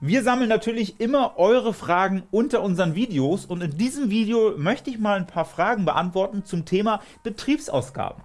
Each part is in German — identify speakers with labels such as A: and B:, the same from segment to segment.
A: Wir sammeln natürlich immer eure Fragen unter unseren Videos und in diesem Video möchte ich mal ein paar Fragen beantworten zum Thema Betriebsausgaben.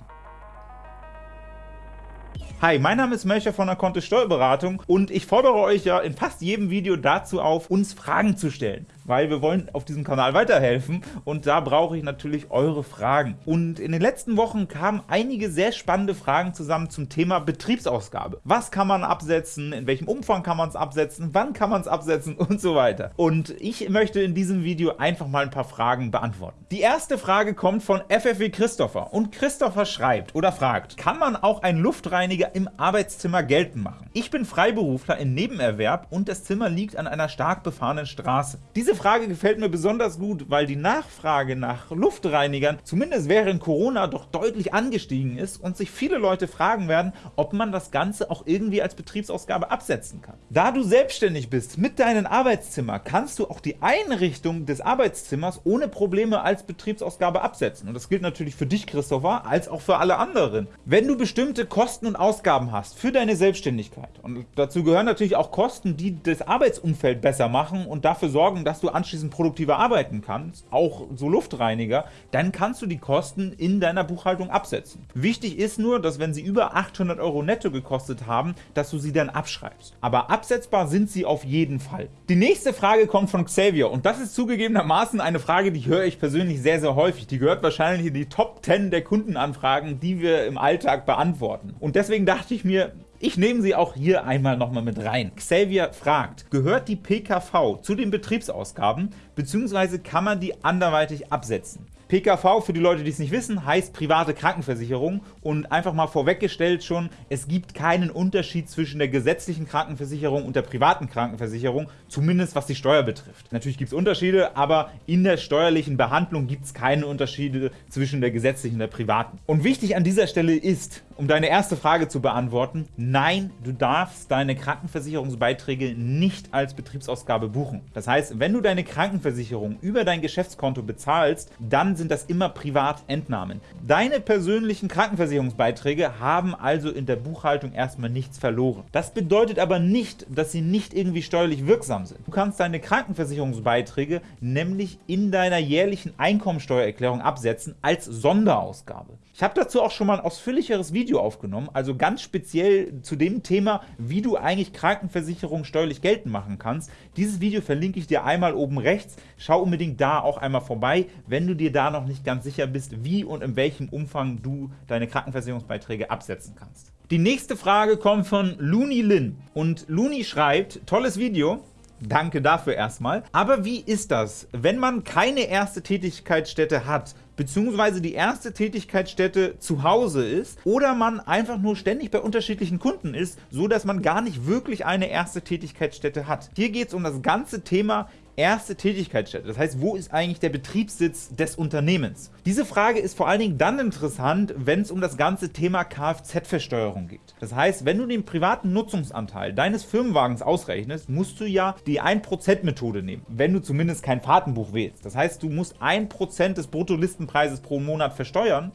A: Hi, mein Name ist Melcher von der Kontist Steuerberatung und ich fordere euch ja in fast jedem Video dazu auf, uns Fragen zu stellen weil wir wollen auf diesem Kanal weiterhelfen und da brauche ich natürlich eure Fragen. Und in den letzten Wochen kamen einige sehr spannende Fragen zusammen zum Thema Betriebsausgabe. Was kann man absetzen, in welchem Umfang kann man es absetzen, wann kann man es absetzen und so weiter. Und ich möchte in diesem Video einfach mal ein paar Fragen beantworten. Die erste Frage kommt von FFW Christopher und Christopher schreibt oder fragt, kann man auch einen Luftreiniger im Arbeitszimmer geltend machen? Ich bin Freiberufler in Nebenerwerb und das Zimmer liegt an einer stark befahrenen Straße. Diese Frage gefällt mir besonders gut, weil die Nachfrage nach Luftreinigern zumindest während Corona doch deutlich angestiegen ist und sich viele Leute fragen werden, ob man das Ganze auch irgendwie als Betriebsausgabe absetzen kann. Da du selbstständig bist mit deinem Arbeitszimmer, kannst du auch die Einrichtung des Arbeitszimmers ohne Probleme als Betriebsausgabe absetzen. Und das gilt natürlich für dich, Christopher, als auch für alle anderen. Wenn du bestimmte Kosten und Ausgaben hast für deine Selbstständigkeit, und dazu gehören natürlich auch Kosten, die das Arbeitsumfeld besser machen und dafür sorgen, dass du anschließend produktiver arbeiten kannst, auch so Luftreiniger, dann kannst du die Kosten in deiner Buchhaltung absetzen. Wichtig ist nur, dass wenn sie über 800 Euro netto gekostet haben, dass du sie dann abschreibst. Aber absetzbar sind sie auf jeden Fall. Die nächste Frage kommt von Xavier und das ist zugegebenermaßen eine Frage, die höre ich persönlich sehr, sehr häufig. Die gehört wahrscheinlich in die Top 10 der Kundenanfragen, die wir im Alltag beantworten. Und deswegen dachte ich mir, ich nehme sie auch hier einmal nochmal mit rein. Xavier fragt, gehört die PKV zu den Betriebsausgaben, bzw. kann man die anderweitig absetzen? PKV, für die Leute, die es nicht wissen, heißt private Krankenversicherung und einfach mal vorweggestellt schon, es gibt keinen Unterschied zwischen der gesetzlichen Krankenversicherung und der privaten Krankenversicherung, zumindest was die Steuer betrifft. Natürlich gibt es Unterschiede, aber in der steuerlichen Behandlung gibt es keine Unterschiede zwischen der gesetzlichen und der privaten. Und wichtig an dieser Stelle ist, um deine erste Frage zu beantworten, nein, du darfst deine Krankenversicherungsbeiträge nicht als Betriebsausgabe buchen. Das heißt, wenn du deine Krankenversicherung über dein Geschäftskonto bezahlst, dann sind das immer Privatentnahmen. Deine persönlichen Krankenversicherungsbeiträge haben also in der Buchhaltung erstmal nichts verloren. Das bedeutet aber nicht, dass sie nicht irgendwie steuerlich wirksam sind. Du kannst deine Krankenversicherungsbeiträge nämlich in deiner jährlichen Einkommensteuererklärung absetzen als Sonderausgabe. Ich habe dazu auch schon mal ein ausführlicheres Video aufgenommen, also ganz speziell zu dem Thema, wie du eigentlich Krankenversicherung steuerlich geltend machen kannst. Dieses Video verlinke ich dir einmal oben rechts. Schau unbedingt da auch einmal vorbei, wenn du dir da noch nicht ganz sicher bist, wie und in welchem Umfang du deine Krankenversicherungsbeiträge absetzen kannst. Die nächste Frage kommt von Looney Lin und Looney schreibt, tolles Video, Danke dafür erstmal. Aber wie ist das, wenn man keine erste Tätigkeitsstätte hat, beziehungsweise die erste Tätigkeitsstätte zu Hause ist oder man einfach nur ständig bei unterschiedlichen Kunden ist, so dass man gar nicht wirklich eine erste Tätigkeitsstätte hat. Hier geht es um das ganze Thema erste Tätigkeitsstätte. Das heißt, wo ist eigentlich der Betriebssitz des Unternehmens? Diese Frage ist vor allen Dingen dann interessant, wenn es um das ganze Thema Kfz-Versteuerung geht. Das heißt, wenn du den privaten Nutzungsanteil deines Firmenwagens ausrechnest, musst du ja die 1%-Methode nehmen, wenn du zumindest kein Fahrtenbuch wählst. Das heißt, du musst 1% des Bruttolistenpreises pro Monat versteuern,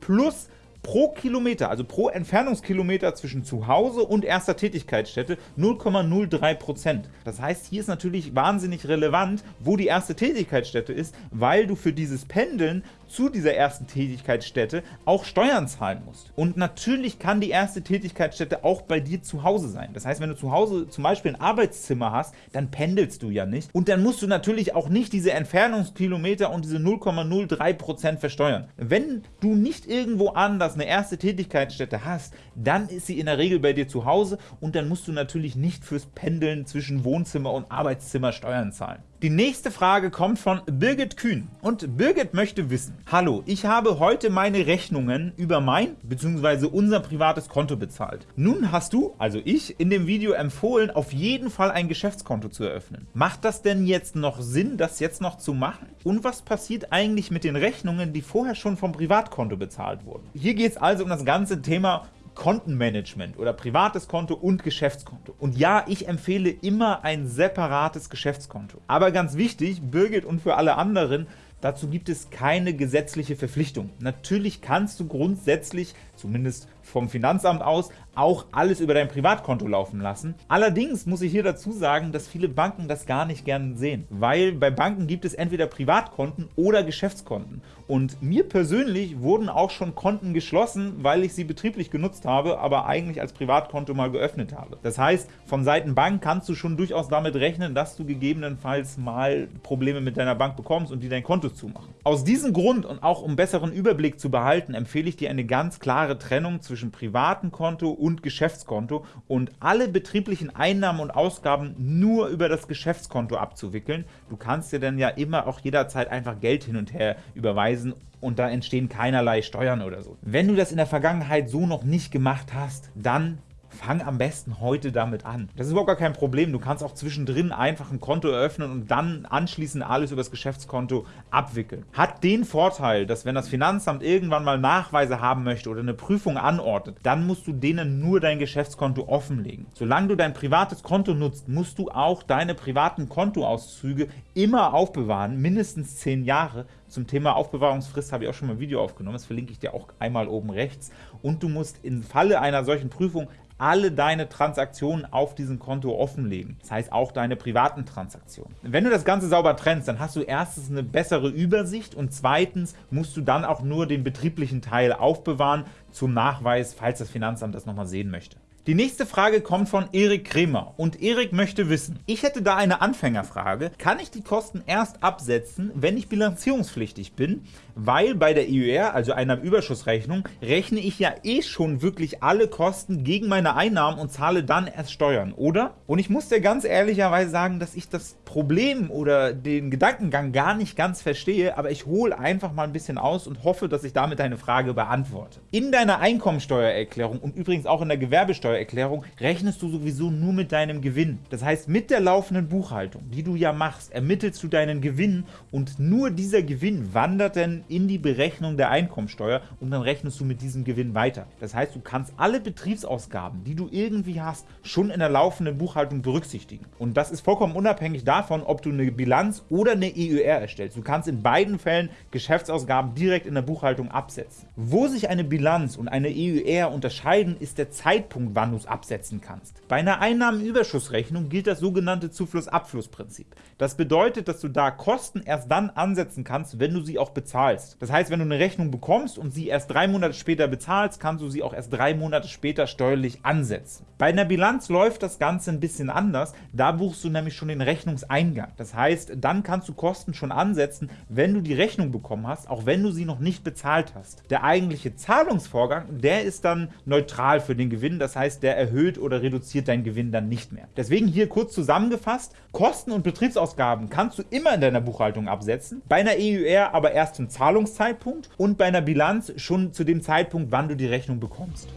A: plus pro Kilometer, also pro Entfernungskilometer zwischen zu Hause und erster Tätigkeitsstätte 0,03%. Das heißt, hier ist natürlich wahnsinnig relevant, wo die erste Tätigkeitsstätte ist, weil du für dieses Pendeln zu dieser ersten Tätigkeitsstätte auch Steuern zahlen musst. Und natürlich kann die erste Tätigkeitsstätte auch bei dir zu Hause sein. Das heißt, wenn du zu Hause zum Beispiel ein Arbeitszimmer hast, dann pendelst du ja nicht. Und dann musst du natürlich auch nicht diese Entfernungskilometer und diese 0,03% versteuern. Wenn du nicht irgendwo anders eine erste Tätigkeitsstätte hast, dann ist sie in der Regel bei dir zu Hause und dann musst du natürlich nicht fürs Pendeln zwischen Wohnzimmer und Arbeitszimmer Steuern zahlen. Die nächste Frage kommt von Birgit Kühn und Birgit möchte wissen, Hallo, ich habe heute meine Rechnungen über mein bzw. unser privates Konto bezahlt. Nun hast du, also ich, in dem Video empfohlen, auf jeden Fall ein Geschäftskonto zu eröffnen. Macht das denn jetzt noch Sinn, das jetzt noch zu machen? Und was passiert eigentlich mit den Rechnungen, die vorher schon vom Privatkonto bezahlt wurden? Hier geht es also um das ganze Thema Kontenmanagement oder privates Konto und Geschäftskonto. Und ja, ich empfehle immer ein separates Geschäftskonto. Aber ganz wichtig, Birgit und für alle anderen, Dazu gibt es keine gesetzliche Verpflichtung. Natürlich kannst du grundsätzlich zumindest vom Finanzamt aus, auch alles über dein Privatkonto laufen lassen. Allerdings muss ich hier dazu sagen, dass viele Banken das gar nicht gern sehen, weil bei Banken gibt es entweder Privatkonten oder Geschäftskonten. Und mir persönlich wurden auch schon Konten geschlossen, weil ich sie betrieblich genutzt habe, aber eigentlich als Privatkonto mal geöffnet habe. Das heißt, von Seiten Bank kannst du schon durchaus damit rechnen, dass du gegebenenfalls mal Probleme mit deiner Bank bekommst und die dein Konto zumachen. Aus diesem Grund und auch um besseren Überblick zu behalten, empfehle ich dir eine ganz klare Trennung zwischen privatem Konto und Geschäftskonto und alle betrieblichen Einnahmen und Ausgaben nur über das Geschäftskonto abzuwickeln. Du kannst dir dann ja immer auch jederzeit einfach Geld hin und her überweisen und da entstehen keinerlei Steuern oder so. Wenn du das in der Vergangenheit so noch nicht gemacht hast, dann fang am besten heute damit an. Das ist überhaupt gar kein Problem. Du kannst auch zwischendrin einfach ein Konto eröffnen und dann anschließend alles über das Geschäftskonto abwickeln. Hat den Vorteil, dass wenn das Finanzamt irgendwann mal Nachweise haben möchte oder eine Prüfung anordnet, dann musst du denen nur dein Geschäftskonto offenlegen. Solange du dein privates Konto nutzt, musst du auch deine privaten Kontoauszüge immer aufbewahren, mindestens 10 Jahre, zum Thema Aufbewahrungsfrist habe ich auch schon mal ein Video aufgenommen, das verlinke ich dir auch einmal oben rechts. Und du musst im Falle einer solchen Prüfung alle deine Transaktionen auf diesem Konto offenlegen. Das heißt auch deine privaten Transaktionen. Wenn du das Ganze sauber trennst, dann hast du erstens eine bessere Übersicht und zweitens musst du dann auch nur den betrieblichen Teil aufbewahren zum Nachweis, falls das Finanzamt das nochmal sehen möchte. Die nächste Frage kommt von Erik Kremer und Erik möchte wissen, ich hätte da eine Anfängerfrage, kann ich die Kosten erst absetzen, wenn ich bilanzierungspflichtig bin, weil bei der EUR, also einer Überschussrechnung, rechne ich ja eh schon wirklich alle Kosten gegen meine Einnahmen und zahle dann erst Steuern, oder? Und ich muss dir ganz ehrlicherweise sagen, dass ich das Problem oder den Gedankengang gar nicht ganz verstehe, aber ich hole einfach mal ein bisschen aus und hoffe, dass ich damit deine Frage beantworte. In deiner Einkommensteuererklärung und übrigens auch in der Gewerbesteuer Steuererklärung rechnest du sowieso nur mit deinem Gewinn. Das heißt, mit der laufenden Buchhaltung, die du ja machst, ermittelst du deinen Gewinn und nur dieser Gewinn wandert dann in die Berechnung der Einkommensteuer und dann rechnest du mit diesem Gewinn weiter. Das heißt, du kannst alle Betriebsausgaben, die du irgendwie hast, schon in der laufenden Buchhaltung berücksichtigen. Und das ist vollkommen unabhängig davon, ob du eine Bilanz oder eine EUR erstellst. Du kannst in beiden Fällen Geschäftsausgaben direkt in der Buchhaltung absetzen. Wo sich eine Bilanz und eine EUR unterscheiden, ist der Zeitpunkt, wann es absetzen kannst. Bei einer Einnahmenüberschussrechnung gilt das sogenannte Zufluss-Abfluss-Prinzip. Das bedeutet, dass du da Kosten erst dann ansetzen kannst, wenn du sie auch bezahlst. Das heißt, wenn du eine Rechnung bekommst und sie erst drei Monate später bezahlst, kannst du sie auch erst drei Monate später steuerlich ansetzen. Bei einer Bilanz läuft das Ganze ein bisschen anders. Da buchst du nämlich schon den Rechnungseingang. Das heißt, dann kannst du Kosten schon ansetzen, wenn du die Rechnung bekommen hast, auch wenn du sie noch nicht bezahlt hast. Der eigentliche Zahlungsvorgang, der ist dann neutral für den Gewinn. Das heißt, heißt, der erhöht oder reduziert deinen Gewinn dann nicht mehr. Deswegen hier kurz zusammengefasst, Kosten und Betriebsausgaben kannst du immer in deiner Buchhaltung absetzen, bei einer EUR aber erst zum Zahlungszeitpunkt und bei einer Bilanz schon zu dem Zeitpunkt, wann du die Rechnung bekommst.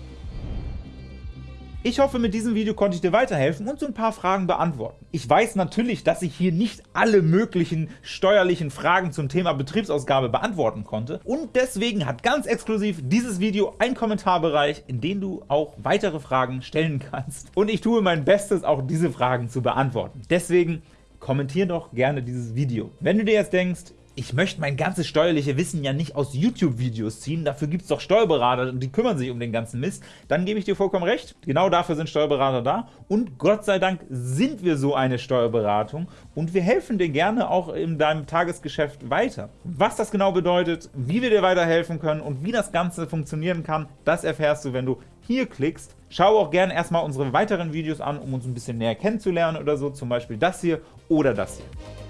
A: Ich hoffe, mit diesem Video konnte ich dir weiterhelfen und so ein paar Fragen beantworten. Ich weiß natürlich, dass ich hier nicht alle möglichen steuerlichen Fragen zum Thema Betriebsausgabe beantworten konnte und deswegen hat ganz exklusiv dieses Video einen Kommentarbereich, in dem du auch weitere Fragen stellen kannst. Und ich tue mein Bestes, auch diese Fragen zu beantworten. Deswegen kommentier doch gerne dieses Video. Wenn du dir jetzt denkst, ich möchte mein ganzes steuerliche Wissen ja nicht aus YouTube-Videos ziehen, dafür gibt es doch Steuerberater und die kümmern sich um den ganzen Mist, dann gebe ich dir vollkommen recht, genau dafür sind Steuerberater da und Gott sei Dank sind wir so eine Steuerberatung und wir helfen dir gerne auch in deinem Tagesgeschäft weiter. Was das genau bedeutet, wie wir dir weiterhelfen können und wie das Ganze funktionieren kann, das erfährst du, wenn du hier klickst. Schau auch gerne erstmal unsere weiteren Videos an, um uns ein bisschen näher kennenzulernen oder so, zum Beispiel das hier oder das hier.